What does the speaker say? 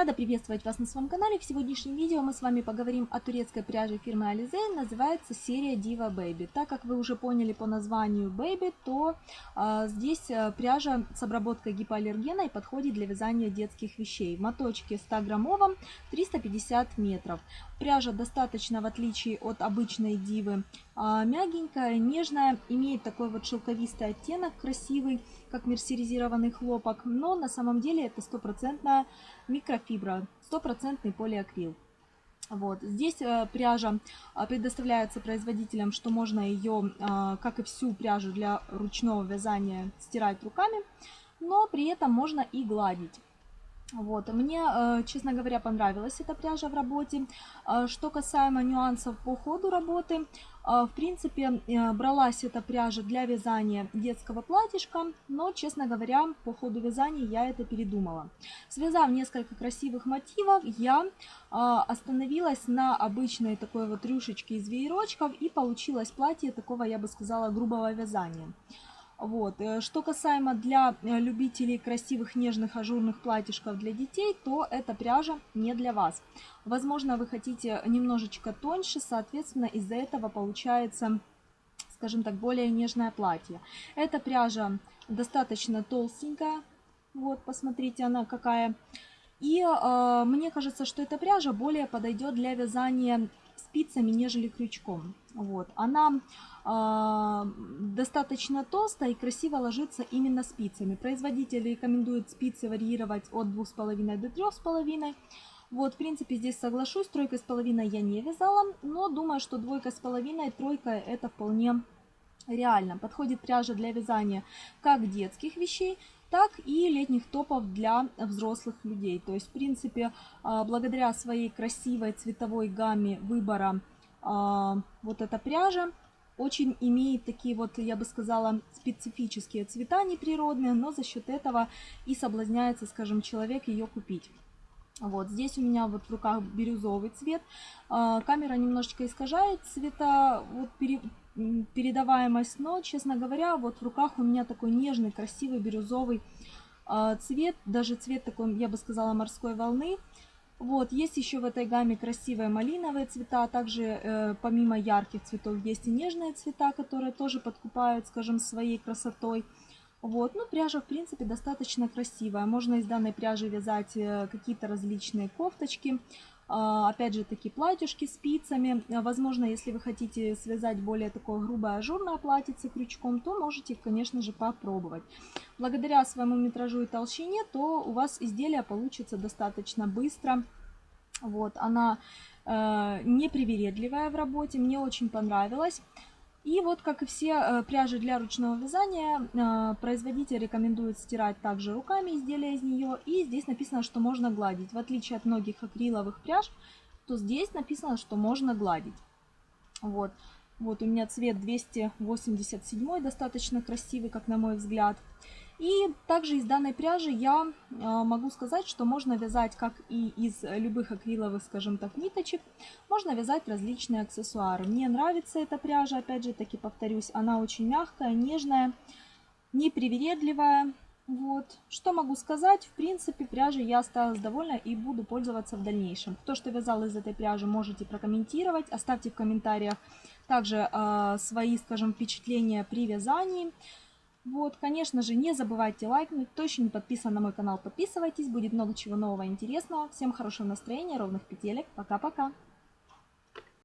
Рада приветствовать вас на своем канале. В сегодняшнем видео мы с вами поговорим о турецкой пряже фирмы Alize. Называется серия Diva Baby. Так как вы уже поняли по названию Baby, то э, здесь пряжа с обработкой гипоаллергена и подходит для вязания детских вещей. В моточке 100 граммовом 350 метров. Пряжа достаточно, в отличие от обычной дивы, а, мягенькая, нежная, имеет такой вот шелковистый оттенок, красивый, как мерсеризированный хлопок, но на самом деле это стопроцентная микрофибра, стопроцентный полиакрил. Вот. Здесь э, пряжа э, предоставляется производителям, что можно ее, э, как и всю пряжу для ручного вязания, стирать руками, но при этом можно и гладить. Вот. Мне, э, честно говоря, понравилась эта пряжа в работе. Э, что касаемо нюансов по ходу работы, э, в принципе, бралась эта пряжа для вязания детского платьишка, но, честно говоря, по ходу вязания я это передумала. Связав несколько красивых мотивов, я остановилась на обычной такой вот рюшечке из веерочков и получилось платье такого, я бы сказала, грубого вязания. Вот. Э, что касаемо для э, любителей красивых нежных ажурных платьишков для детей, то эта пряжа не для вас. Возможно, вы хотите немножечко тоньше, соответственно, из-за этого получается, скажем так, более нежное платье. Эта пряжа достаточно толстенькая. Вот, посмотрите, она какая. И э, мне кажется, что эта пряжа более подойдет для вязания спицами, нежели крючком. Вот. Она э, достаточно толстая и красиво ложится именно спицами. Производитель рекомендует спицы варьировать от 2,5 до 3,5. Вот, в принципе, здесь соглашусь, тройкой с половиной я не вязала, но думаю, что двойка с половиной, тройка это вполне реально. Подходит пряжа для вязания как детских вещей, так и летних топов для взрослых людей. То есть, в принципе, а, благодаря своей красивой цветовой гамме выбора а, вот эта пряжа очень имеет такие вот, я бы сказала, специфические цвета неприродные, но за счет этого и соблазняется, скажем, человек ее купить. Вот здесь у меня вот в руках бирюзовый цвет. А, камера немножечко искажает цвета, вот передаваемость, но, честно говоря, вот в руках у меня такой нежный, красивый бирюзовый а, цвет, даже цвет такой, я бы сказала, морской волны. Вот, есть еще в этой гамме красивые малиновые цвета, а также э, помимо ярких цветов есть и нежные цвета, которые тоже подкупают, скажем, своей красотой. Вот, ну пряжа в принципе достаточно красивая, можно из данной пряжи вязать э, какие-то различные кофточки, опять же таки платьюшки спицами. Возможно, если вы хотите связать более такое грубое ажурное платьице крючком, то можете, конечно же, попробовать. Благодаря своему метражу и толщине, то у вас изделие получится достаточно быстро. Вот, она э, непривередливая в работе, мне очень понравилась. И вот, как и все э, пряжи для ручного вязания, э, производитель рекомендует стирать также руками изделия из нее. И здесь написано, что можно гладить. В отличие от многих акриловых пряж, то здесь написано, что можно гладить. Вот, вот у меня цвет 287, достаточно красивый, как на мой взгляд. И также из данной пряжи я э, могу сказать, что можно вязать как и из любых акриловых, скажем так, ниточек, можно вязать различные аксессуары. Мне нравится эта пряжа, опять же таки повторюсь, она очень мягкая, нежная, непривередливая. Вот. Что могу сказать? В принципе, пряжей я осталась довольна и буду пользоваться в дальнейшем. Кто что вязал из этой пряжи, можете прокомментировать. Оставьте в комментариях также э, свои, скажем, впечатления при вязании. Вот, конечно же, не забывайте лайкнуть. Кто еще не подписан на мой канал, подписывайтесь. Будет много чего нового и интересного. Всем хорошего настроения, ровных петелек. Пока-пока.